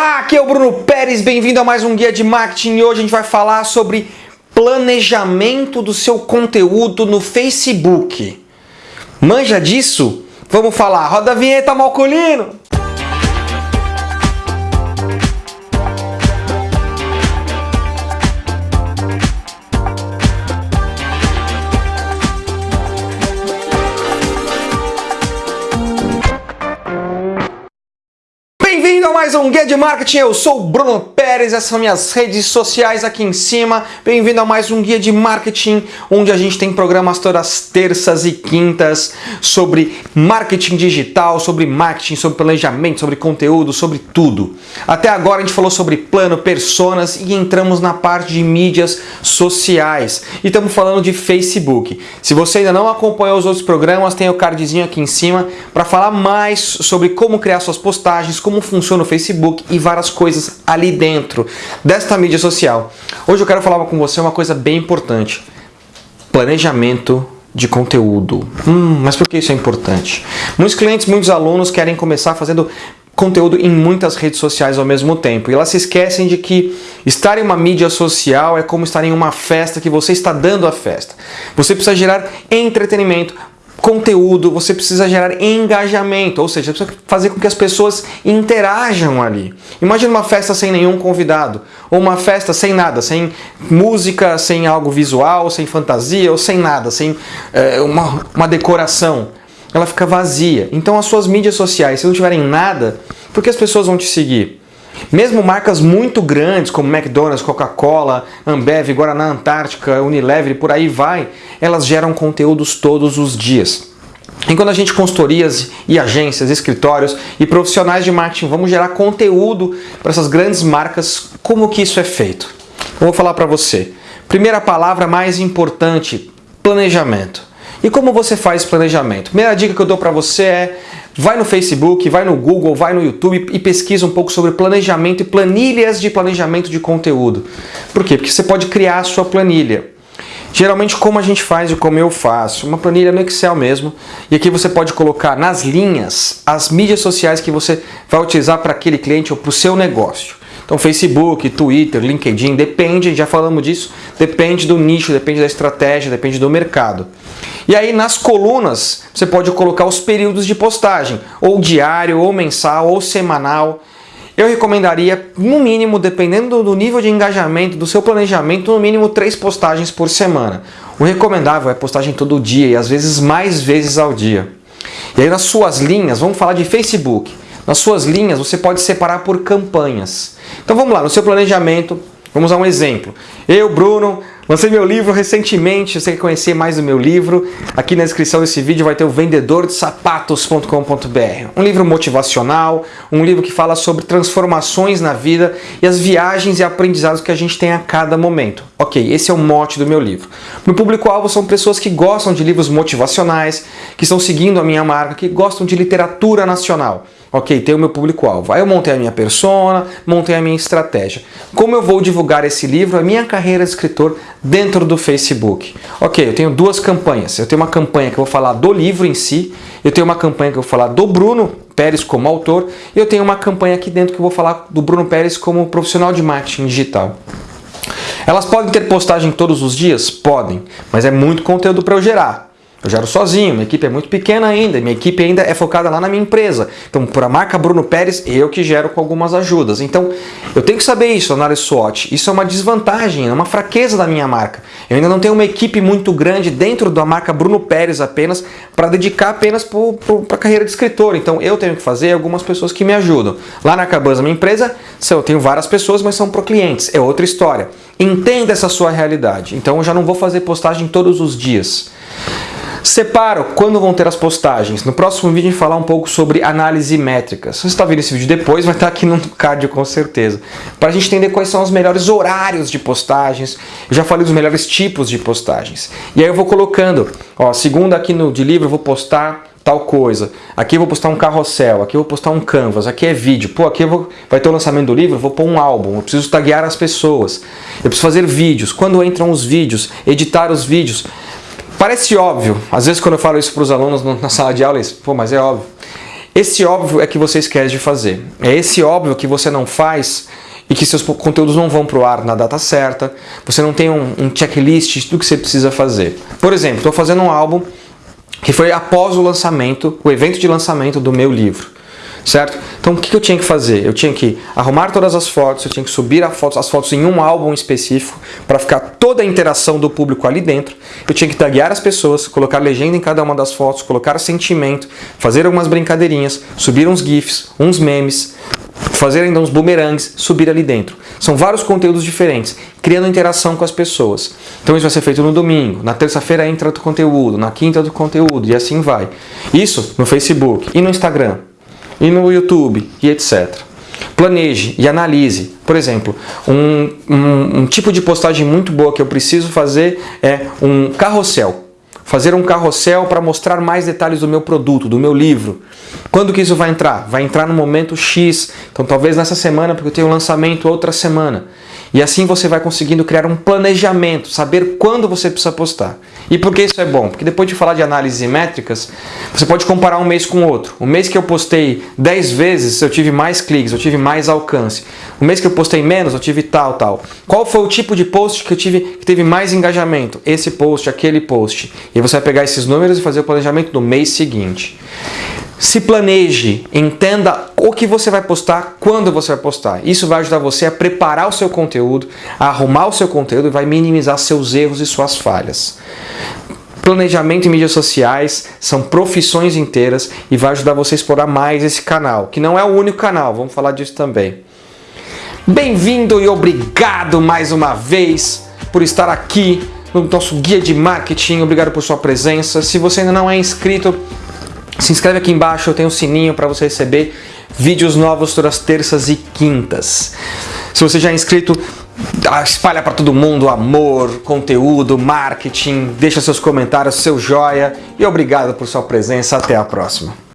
Olá, aqui é o Bruno Pérez, bem-vindo a mais um Guia de Marketing e hoje a gente vai falar sobre planejamento do seu conteúdo no Facebook. Manja disso? Vamos falar. Roda a vinheta, Malcolino! Mais um Guia de Marketing, eu sou o Bruno Pérez, essas são minhas redes sociais aqui em cima. Bem-vindo a mais um Guia de Marketing, onde a gente tem programas todas as terças e quintas sobre marketing digital, sobre marketing, sobre planejamento, sobre conteúdo, sobre tudo. Até agora a gente falou sobre plano, personas e entramos na parte de mídias sociais. E estamos falando de Facebook. Se você ainda não acompanhou os outros programas, tem o cardzinho aqui em cima para falar mais sobre como criar suas postagens, como funciona o Facebook e várias coisas ali dentro desta mídia social. Hoje eu quero falar com você uma coisa bem importante. Planejamento de conteúdo. Hum, mas por que isso é importante? Muitos clientes, muitos alunos querem começar fazendo conteúdo em muitas redes sociais ao mesmo tempo. E elas se esquecem de que estar em uma mídia social é como estar em uma festa que você está dando a festa. Você precisa gerar entretenimento, conteúdo, você precisa gerar engajamento, ou seja, precisa fazer com que as pessoas interajam ali. Imagina uma festa sem nenhum convidado, ou uma festa sem nada, sem música, sem algo visual, sem fantasia, ou sem nada, sem é, uma, uma decoração. Ela fica vazia. Então as suas mídias sociais, se não tiverem nada, por que as pessoas vão te seguir? Mesmo marcas muito grandes como McDonald's, Coca-Cola, Ambev, Guaraná Antártica, Unilever e por aí vai, elas geram conteúdos todos os dias. Enquanto a gente consultorias e agências, escritórios e profissionais de marketing vamos gerar conteúdo para essas grandes marcas, como que isso é feito? Eu vou falar para você. Primeira palavra mais importante, planejamento. E como você faz planejamento? Primeira dica que eu dou para você é vai no Facebook, vai no Google, vai no YouTube e pesquisa um pouco sobre planejamento e planilhas de planejamento de conteúdo. Por quê? Porque você pode criar a sua planilha. Geralmente como a gente faz e como eu faço, uma planilha no Excel mesmo, e aqui você pode colocar nas linhas as mídias sociais que você vai utilizar para aquele cliente ou para o seu negócio. Então Facebook, Twitter, LinkedIn, depende, já falamos disso, depende do nicho, depende da estratégia, depende do mercado. E aí nas colunas você pode colocar os períodos de postagem, ou diário, ou mensal, ou semanal. Eu recomendaria, no mínimo, dependendo do nível de engajamento, do seu planejamento, no mínimo três postagens por semana. O recomendável é postagem todo dia e às vezes mais vezes ao dia. E aí nas suas linhas, vamos falar de Facebook. Nas suas linhas você pode separar por campanhas. Então vamos lá, no seu planejamento, vamos a um exemplo. Eu, Bruno, lancei meu livro recentemente, você quer conhecer mais do meu livro, aqui na descrição desse vídeo vai ter o vendedordesapatos.com.br. Um livro motivacional, um livro que fala sobre transformações na vida e as viagens e aprendizados que a gente tem a cada momento. Ok, esse é o mote do meu livro. Meu público-alvo são pessoas que gostam de livros motivacionais, que estão seguindo a minha marca, que gostam de literatura nacional. Ok, tem o meu público-alvo. Aí eu montei a minha persona, montei a minha estratégia. Como eu vou divulgar esse livro, a minha carreira de escritor dentro do Facebook? Ok, eu tenho duas campanhas. Eu tenho uma campanha que eu vou falar do livro em si, eu tenho uma campanha que eu vou falar do Bruno Pérez como autor, e eu tenho uma campanha aqui dentro que eu vou falar do Bruno Pérez como profissional de marketing digital. Elas podem ter postagem todos os dias? Podem, mas é muito conteúdo para eu gerar. Eu gero sozinho, minha equipe é muito pequena ainda, minha equipe ainda é focada lá na minha empresa. Então, por a marca Bruno Pérez, eu que gero com algumas ajudas. Então, eu tenho que saber isso, análise SWOT. Isso é uma desvantagem, é uma fraqueza da minha marca. Eu ainda não tenho uma equipe muito grande dentro da marca Bruno Pérez apenas para dedicar apenas para a carreira de escritor. Então, eu tenho que fazer algumas pessoas que me ajudam. Lá na Cabana, minha empresa, eu tenho várias pessoas, mas são para clientes. É outra história. Entenda essa sua realidade. Então, eu já não vou fazer postagem todos os dias. Separo quando vão ter as postagens. No próximo vídeo a gente falar um pouco sobre análise métrica. Se você está vendo esse vídeo depois, vai estar aqui no card com certeza. Para a gente entender quais são os melhores horários de postagens. Eu já falei dos melhores tipos de postagens. E aí eu vou colocando, ó, segunda aqui no de livro eu vou postar tal coisa. Aqui eu vou postar um carrossel, aqui eu vou postar um canvas, aqui é vídeo. Pô, aqui vou, vai ter o lançamento do livro, vou pôr um álbum, eu preciso taguear as pessoas. Eu preciso fazer vídeos. Quando entram os vídeos, editar os vídeos. Parece óbvio, às vezes quando eu falo isso para os alunos na sala de aula, eles, pô, mas é óbvio. Esse óbvio é que você esquece de fazer. É esse óbvio que você não faz e que seus conteúdos não vão para o ar na data certa, você não tem um, um checklist do que você precisa fazer. Por exemplo, estou fazendo um álbum que foi após o lançamento, o evento de lançamento do meu livro certo? Então o que eu tinha que fazer? Eu tinha que arrumar todas as fotos, eu tinha que subir foto, as fotos em um álbum específico para ficar toda a interação do público ali dentro. Eu tinha que taguear as pessoas, colocar legenda em cada uma das fotos, colocar sentimento, fazer algumas brincadeirinhas, subir uns GIFs, uns memes, fazer ainda uns boomerangs, subir ali dentro. São vários conteúdos diferentes, criando interação com as pessoas. Então isso vai ser feito no domingo, na terça-feira entra outro conteúdo, na quinta outro conteúdo e assim vai. Isso no Facebook e no Instagram e no YouTube e etc. Planeje e analise. Por exemplo, um, um, um tipo de postagem muito boa que eu preciso fazer é um carrossel fazer um carrossel para mostrar mais detalhes do meu produto, do meu livro. Quando que isso vai entrar? Vai entrar no momento X, então talvez nessa semana, porque eu tenho um lançamento outra semana. E assim você vai conseguindo criar um planejamento, saber quando você precisa postar. E por que isso é bom? Porque depois de falar de análises métricas, você pode comparar um mês com outro. O mês que eu postei 10 vezes, eu tive mais cliques, eu tive mais alcance. O mês que eu postei menos, eu tive tal, tal. Qual foi o tipo de post que eu tive que teve mais engajamento? Esse post, aquele post. E você vai pegar esses números e fazer o planejamento do mês seguinte. Se planeje, entenda o que você vai postar, quando você vai postar. Isso vai ajudar você a preparar o seu conteúdo, a arrumar o seu conteúdo e vai minimizar seus erros e suas falhas. Planejamento em mídias sociais são profissões inteiras e vai ajudar você a explorar mais esse canal, que não é o único canal, vamos falar disso também. Bem-vindo e obrigado mais uma vez por estar aqui no nosso guia de marketing. Obrigado por sua presença. Se você ainda não é inscrito, se inscreve aqui embaixo, eu tenho um sininho para você receber vídeos novos todas as terças e quintas. Se você já é inscrito, espalha para todo mundo amor, conteúdo, marketing, deixa seus comentários, seu joia e obrigado por sua presença. Até a próxima.